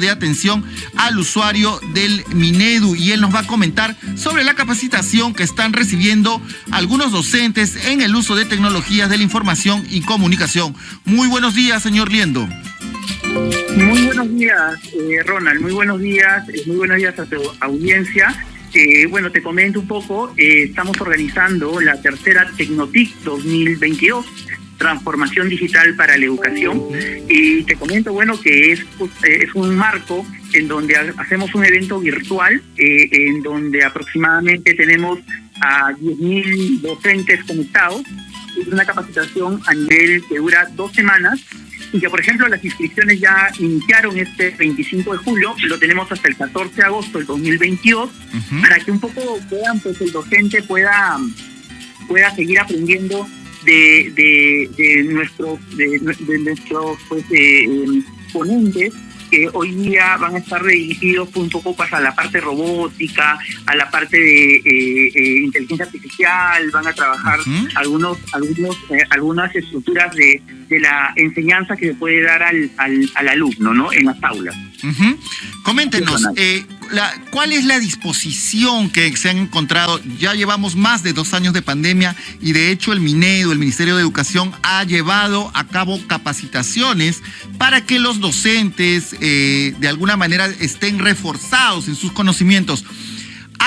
de atención al usuario del Minedu y él nos va a comentar sobre la capacitación que están recibiendo algunos docentes en el uso de tecnologías de la información y comunicación. Muy buenos días, señor Liendo. Muy buenos días, eh, Ronald. Muy buenos días. Eh, muy buenos días a tu audiencia. Eh, bueno, te comento un poco. estamos organizando la tercera Tecnotic 2022 transformación digital para la educación. Y te comento, bueno, que es, es un marco en donde hacemos un evento virtual, eh, en donde aproximadamente tenemos a 10.000 docentes conectados. Es una capacitación a nivel que dura dos semanas y que, por ejemplo, las inscripciones ya iniciaron este 25 de julio, lo tenemos hasta el 14 de agosto del 2022, para que un poco puedan, pues el docente pueda, pueda seguir aprendiendo de, de, de nuestros, de, nuestros pues, eh, ponentes que hoy día van a estar dirigidos un poco pues, a la parte robótica, a la parte de eh, eh, inteligencia artificial, van a trabajar algunos, algunos, algunas estructuras de, de la enseñanza que se puede dar al, al, al alumno ¿no? en las aulas. Coméntenos, eh, ¿cuál es la disposición que se han encontrado? Ya llevamos más de dos años de pandemia y de hecho el MINEDO, el Ministerio de Educación, ha llevado a cabo capacitaciones para que los docentes eh, de alguna manera estén reforzados en sus conocimientos.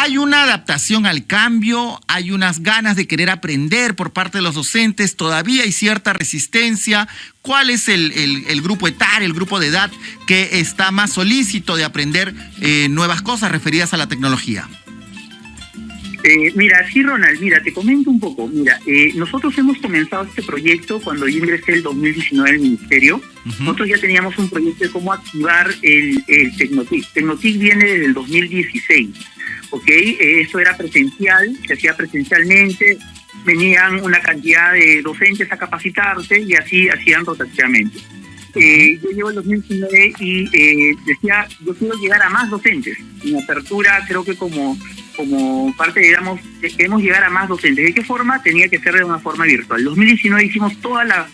Hay una adaptación al cambio, hay unas ganas de querer aprender por parte de los docentes, todavía hay cierta resistencia. ¿Cuál es el, grupo etario, el grupo de edad que está más solícito de aprender eh, nuevas cosas referidas a la tecnología? Eh, mira, sí, Ronald, mira, te comento un poco. Mira, eh, nosotros hemos comenzado este proyecto cuando yo ingresé el 2019 al Ministerio. Nosotros ya teníamos un proyecto de cómo activar el, el Tecnotic. Tecnotic viene desde el 2016. ¿Ok? Eh, eso era presencial, se hacía presencialmente, venían una cantidad de docentes a capacitarse y así hacían rotativamente. Eh, yo llevo el 2019 y eh, decía, yo quiero llegar a más docentes. En apertura creo que como, como parte, digamos, queremos llegar a más docentes. ¿De qué forma? Tenía que ser de una forma virtual. En 2019 hicimos toda la,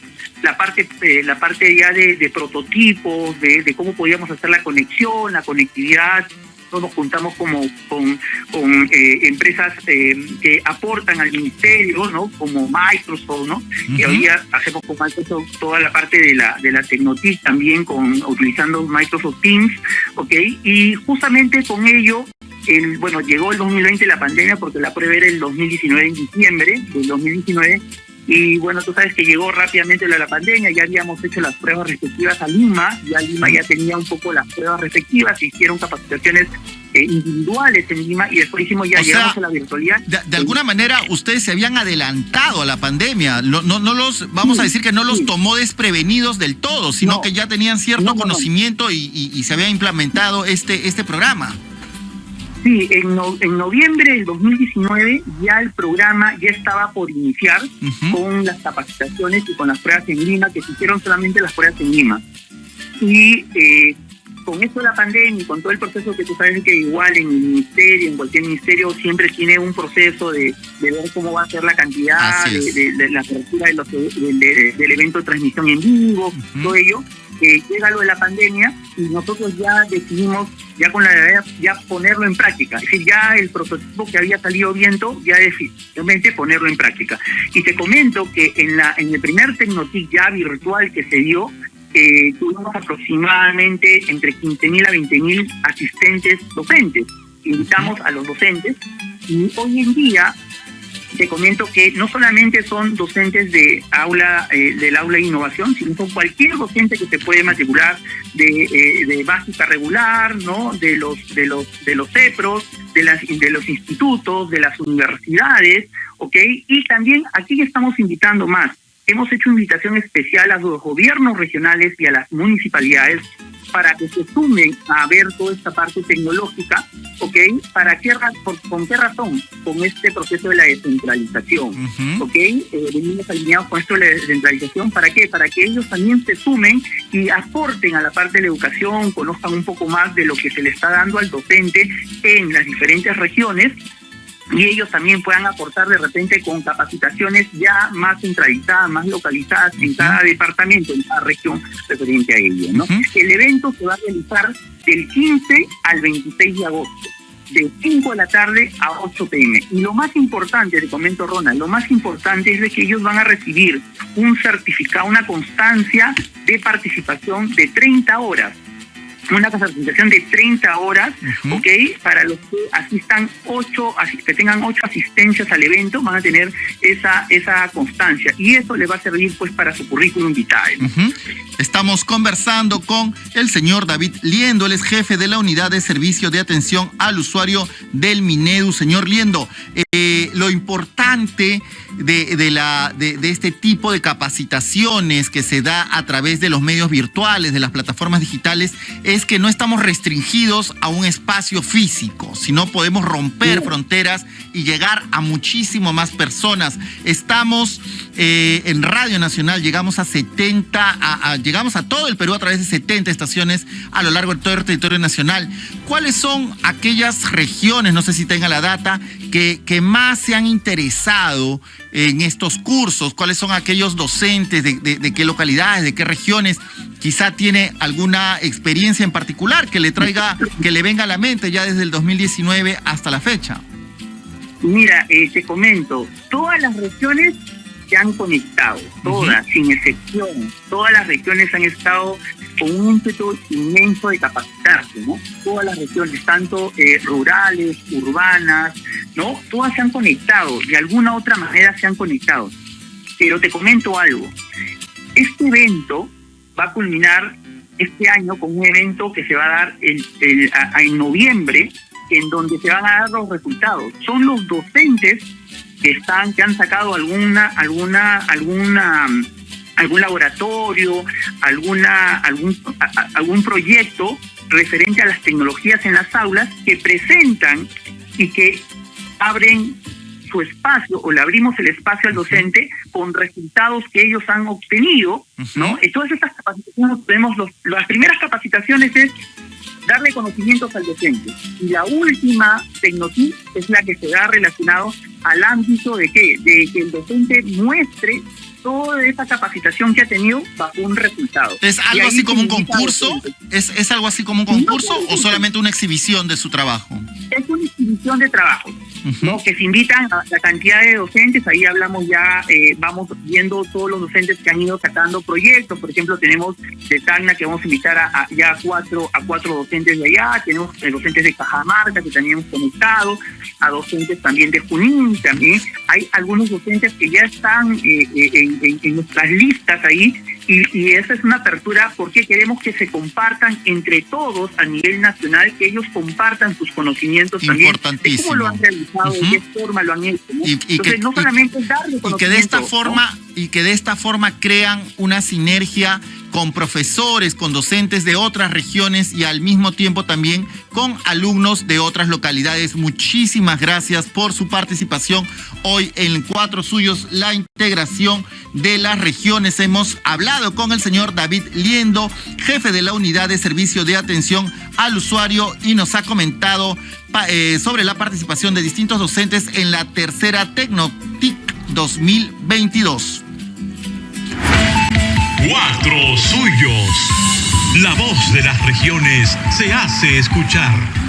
la parte la parte ya de, de prototipos, de, de, cómo podíamos hacer la conexión, la conectividad, nos juntamos como con, con eh, empresas eh, que aportan al ministerio, ¿no? Como Microsoft, ¿no? Y hoy hacemos con Microsoft toda la parte de la de la Tecnotic también con utilizando Microsoft Teams, ¿ok? Y justamente con ello el, bueno, llegó el 2020 la pandemia porque la prueba era el 2019 en diciembre del 2019 y bueno, tú sabes que llegó rápidamente la, la pandemia, ya habíamos hecho las pruebas respectivas a Lima, ya Lima ya tenía un poco las pruebas respectivas, se hicieron capacitaciones eh, individuales en Lima y después hicimos ya llegamos a la virtualidad. De, alguna manera ustedes se habían adelantado a la pandemia, no, no, no los, vamos a decir que no los tomó desprevenidos del todo, sino que ya tenían cierto conocimiento y, y, se había implementado este, este programa. Sí, en, en noviembre del 2019 ya el programa ya estaba por iniciar con las capacitaciones y con las pruebas en Lima, que se hicieron solamente las pruebas en Lima. Y eh, con esto de la pandemia y con todo el proceso que tú sabes que igual en el ministerio, en cualquier ministerio, siempre tiene un proceso de, ver cómo va a ser la cantidad, de, la apertura de del evento de transmisión en vivo, todo ello que llega lo de la pandemia y nosotros ya decidimos ya con la idea ya ponerlo en práctica. Es decir, ya el prototipo que había salido viento, ya definitivamente ponerlo en práctica. Y te comento que en la en el primer Tecnotic ya virtual que se dio, eh, tuvimos aproximadamente entre 15.000 a 20.000 asistentes docentes. Invitamos a los docentes y hoy en día te comento que no solamente son docentes de aula eh, del aula de innovación, sino son cualquier docente que se puede matricular de, eh, de básica regular, ¿no? De los de los de los CEPROS, de las de los institutos, de las universidades, ¿ok? Y también aquí estamos invitando más. Hemos hecho invitación especial a los gobiernos regionales y a las municipalidades para que se sumen a ver toda esta parte tecnológica, ¿ok? ¿Para qué, por, ¿Con qué razón? Con este proceso de la descentralización, ¿ok? Eh, venimos alineados con esto de la descentralización, ¿para qué? Para que ellos también se sumen y aporten a la parte de la educación, conozcan un poco más de lo que se le está dando al docente en las diferentes regiones y ellos también puedan aportar de repente con capacitaciones ya más centralizadas, más localizadas en cada departamento, en cada región referente a ello. ¿no? El evento se va a realizar del 15 al 26 de agosto de 5 de la tarde a 8 pm. Y lo más importante, te comento Ronald, lo más importante es de que ellos van a recibir un certificado, una constancia de participación de 30 horas una capacitación de 30 horas, ¿ok? Para los que asistan ocho, que tengan ocho asistencias al evento, van a tener esa, esa constancia. Y eso le va a servir pues para su currículum vitae. Estamos conversando con el señor David Liendo, él es jefe de la unidad de servicio de atención al usuario del Minedu. Señor Liendo, eh, lo importante de, la, de, de este tipo de capacitaciones que se da a través de los medios virtuales, de las plataformas digitales, es que no estamos restringidos a un espacio físico, sino podemos romper fronteras y llegar a muchísimo más personas. Estamos eh, en Radio Nacional, llegamos a 70, a, llegamos a todo el Perú a través de 70 estaciones a lo largo de todo el territorio nacional. ¿Cuáles son aquellas regiones, no sé si tenga la data, que, que más se han interesado en estos cursos? ¿Cuáles son aquellos docentes de, qué localidades, de qué regiones? Quizá tiene alguna experiencia en particular que le traiga, que le venga a la mente ya desde el 2019 hasta la fecha. Mira, eh, te comento, todas las regiones se han conectado, todas, sin excepción. Todas las regiones han estado con un ímpetu inmenso de capacitarse, ¿no? Todas las regiones, tanto eh, rurales, urbanas, ¿no? Todas se han conectado, de alguna otra manera se han conectado. Pero te comento algo, este evento va a culminar este año con un evento que se va a dar el, en noviembre, en donde se van a dar los resultados. Son los docentes que están, que han sacado alguna, alguna, alguna, algún laboratorio, alguna, algún, algún proyecto referente a las tecnologías en las aulas que presentan y que abren su espacio o le abrimos el espacio al docente con resultados que ellos han obtenido, ¿no? Y todas estas capacitaciones tenemos los, las primeras capacitaciones es darle conocimientos al docente. Y la última tecnotip es la que se da relacionado al ámbito de que, de que el docente muestre toda esa capacitación que ha tenido bajo un resultado. ¿Es algo así como un concurso? ¿Es, ¿Es algo así como un concurso o solamente una exhibición de su trabajo? Es una exhibición de trabajo. ¿No? que se invitan a la cantidad de docentes, ahí hablamos ya, eh, vamos viendo todos los docentes que han ido sacando proyectos, por ejemplo tenemos de Tacna que vamos a invitar a, ya cuatro, a cuatro docentes de allá, tenemos eh, docentes de Cajamarca que también hemos conectado, a docentes también de Junín, también. Hay algunos docentes que ya están eh, en, en nuestras listas ahí, y, esa es una apertura porque queremos que se compartan entre todos a nivel nacional, que ellos compartan sus conocimientos también de cómo lo han realizado, de qué forma lo han hecho. ¿no? Y, que, no solamente darle y que de esta forma y que de esta forma crean una sinergia con profesores, con docentes de otras regiones y al mismo tiempo también con alumnos de otras localidades. Muchísimas gracias por su participación hoy en Cuatro Suyos, la integración de las regiones. Hemos hablado con el señor David Liendo, jefe de la unidad de servicio de atención al usuario y nos ha comentado eh, sobre la participación de distintos docentes en la tercera Tecnotic 2022. Cuatro suyos. La voz de las regiones se hace escuchar.